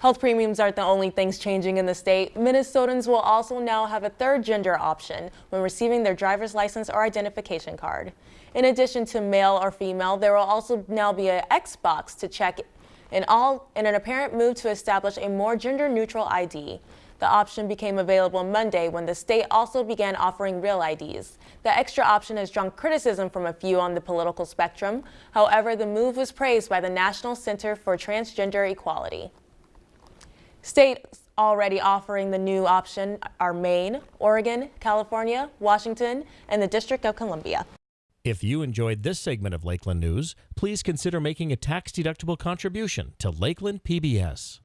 Health premiums aren't the only things changing in the state. Minnesotans will also now have a third gender option when receiving their driver's license or identification card. In addition to male or female, there will also now be an X box to check in all in an apparent move to establish a more gender-neutral ID. The option became available Monday when the state also began offering real IDs. The extra option has drawn criticism from a few on the political spectrum. However, the move was praised by the National Center for Transgender Equality. States already offering the new option are Maine, Oregon, California, Washington, and the District of Columbia. If you enjoyed this segment of Lakeland News, please consider making a tax-deductible contribution to Lakeland PBS.